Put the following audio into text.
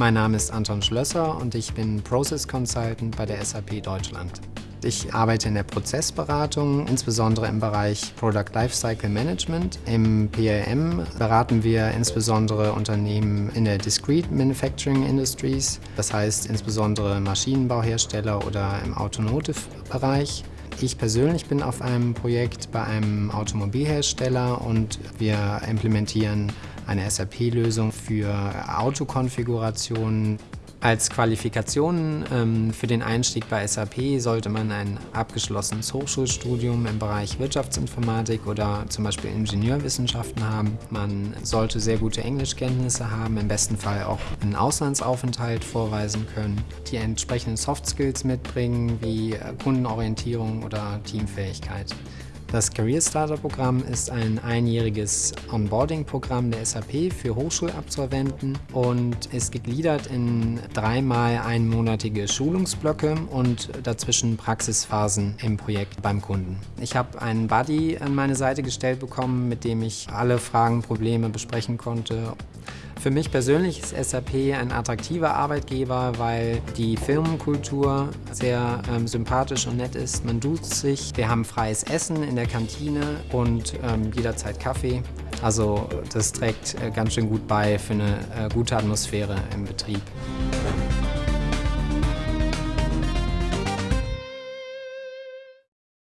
Mein Name ist Anton Schlösser und ich bin Process Consultant bei der SAP Deutschland. Ich arbeite in der Prozessberatung, insbesondere im Bereich Product Lifecycle Management. Im PLM beraten wir insbesondere Unternehmen in der Discrete Manufacturing Industries, das heißt insbesondere Maschinenbauhersteller oder im Automotive-Bereich. Ich persönlich bin auf einem Projekt bei einem Automobilhersteller und wir implementieren eine SAP-Lösung für Autokonfigurationen. Als Qualifikation ähm, für den Einstieg bei SAP sollte man ein abgeschlossenes Hochschulstudium im Bereich Wirtschaftsinformatik oder zum Beispiel Ingenieurwissenschaften haben. Man sollte sehr gute Englischkenntnisse haben, im besten Fall auch einen Auslandsaufenthalt vorweisen können, die entsprechenden Soft Skills mitbringen wie Kundenorientierung oder Teamfähigkeit. Das Career Starter Programm ist ein einjähriges Onboarding-Programm der SAP für Hochschulabsolventen und ist gegliedert in dreimal einmonatige Schulungsblöcke und dazwischen Praxisphasen im Projekt beim Kunden. Ich habe einen Buddy an meine Seite gestellt bekommen, mit dem ich alle Fragen, Probleme besprechen konnte. Für mich persönlich ist SAP ein attraktiver Arbeitgeber, weil die Firmenkultur sehr ähm, sympathisch und nett ist. Man duzt sich, wir haben freies Essen in der Kantine und ähm, jederzeit Kaffee. Also das trägt äh, ganz schön gut bei für eine äh, gute Atmosphäre im Betrieb.